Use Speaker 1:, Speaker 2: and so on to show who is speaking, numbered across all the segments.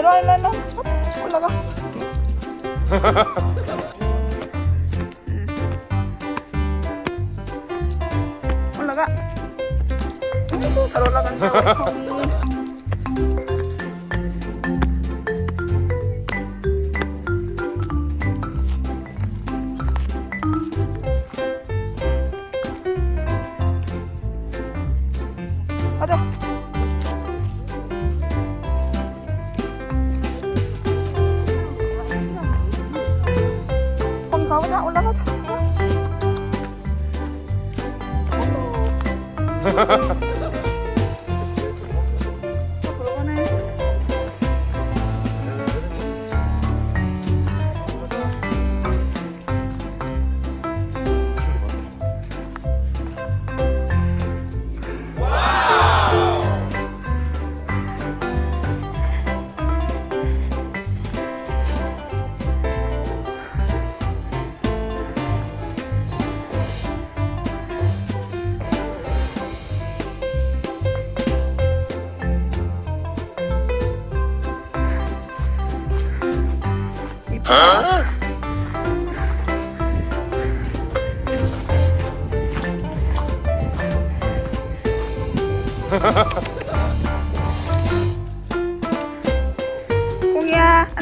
Speaker 1: 일로와 일로와 일로와. 어, 올라가. 올라가. 잘 올라간다.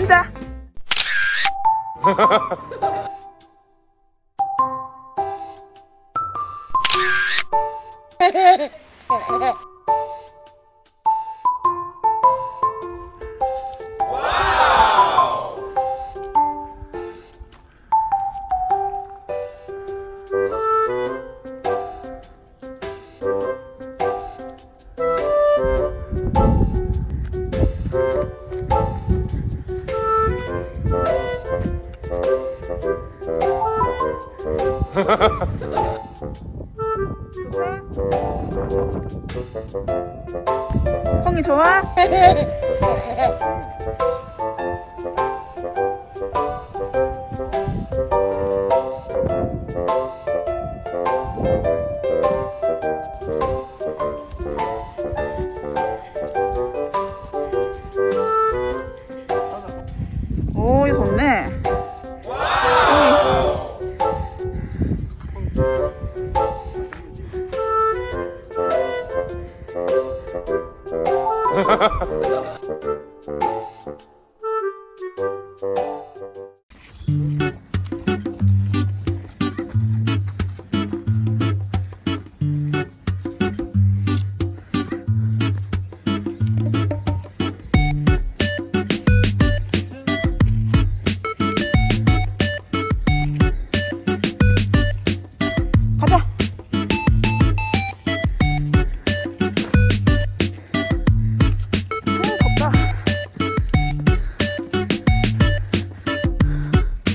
Speaker 1: 시작! 형이 좋아? 감사합니다. 어, 어, 어.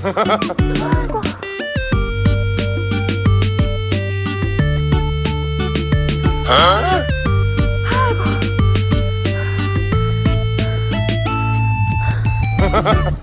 Speaker 1: 아이고. 아? 아이고.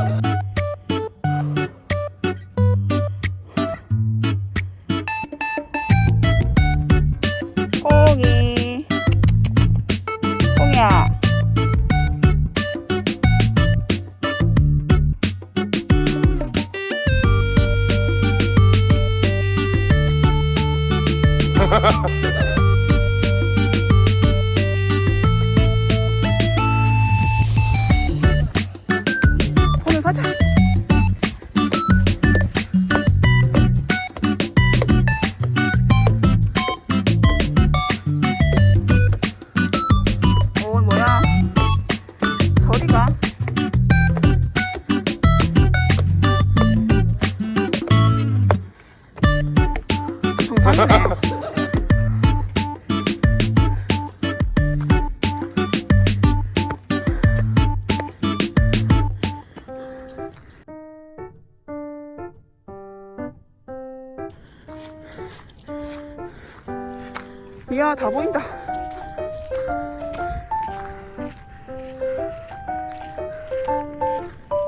Speaker 1: 다 보인다.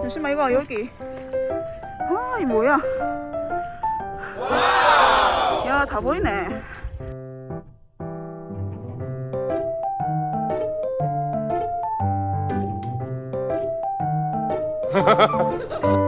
Speaker 1: 잠시만 이거 여기. 아이 뭐야? 야 다 보이네.